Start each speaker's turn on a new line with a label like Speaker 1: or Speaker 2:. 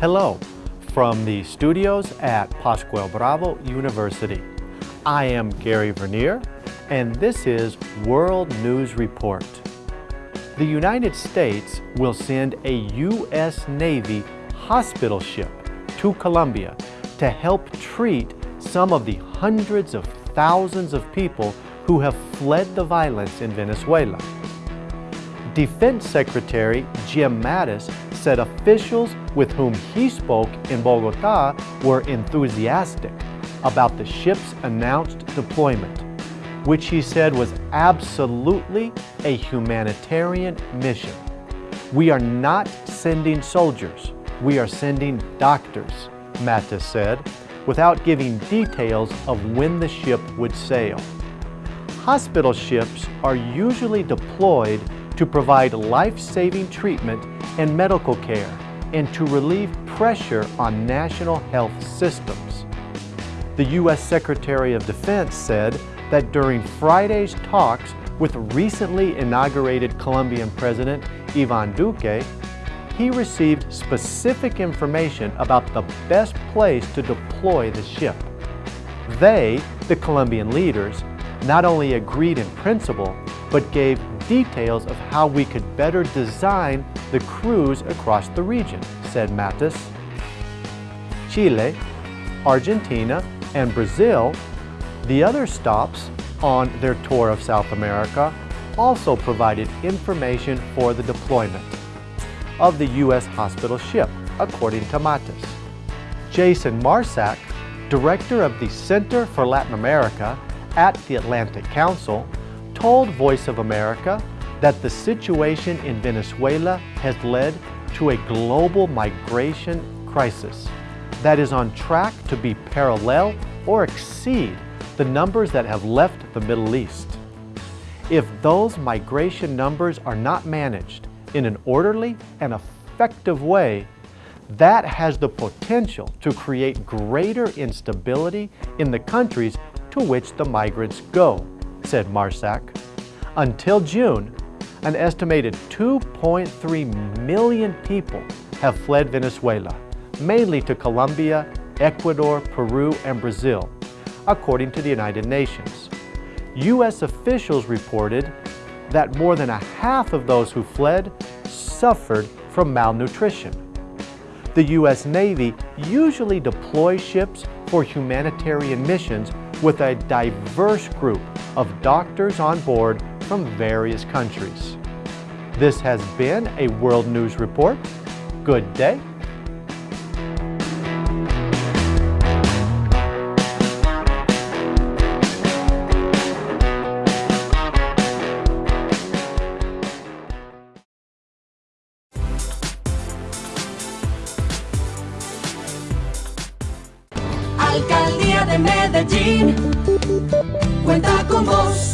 Speaker 1: Hello from the studios at Pascual Bravo University. I am Gary Vernier and this is World News Report. The United States will send a U.S. Navy hospital ship to Colombia to help treat some of the hundreds of thousands of people who have fled the violence in Venezuela. Defense Secretary Jim Mattis said officials with whom he spoke in Bogota were enthusiastic about the ship's announced deployment, which he said was absolutely a humanitarian mission. We are not sending soldiers, we are sending doctors, Mattis said, without giving details of when the ship would sail. Hospital ships are usually deployed to provide life-saving treatment and medical care and to relieve pressure on national health systems. The U.S. Secretary of Defense said that during Friday's talks with recently inaugurated Colombian President Ivan Duque, he received specific information about the best place to deploy the ship. They, the Colombian leaders, not only agreed in principle, but gave details of how we could better design the cruise across the region, said Mattis. Chile, Argentina, and Brazil, the other stops on their tour of South America, also provided information for the deployment of the U.S. hospital ship, according to Mattis. Jason Marczak, director of the Center for Latin America at the Atlantic Council, told Voice of America that the situation in Venezuela has led to a global migration crisis that is on track to be parallel or exceed the numbers that have left the Middle East. If those migration numbers are not managed in an orderly and effective way, that has the potential to create greater instability in the countries to which the migrants go said Marczak. Until June, an estimated 2.3 million people have fled Venezuela, mainly to Colombia, Ecuador, Peru, and Brazil, according to the United Nations. U.S. officials reported that more than a half of those who fled suffered from malnutrition. The U.S. Navy usually deploys ships for humanitarian missions with a diverse group of doctors on board from various countries. This has been a World News Report. Good day.
Speaker 2: Alcaldía de Medellín cuenta con vos.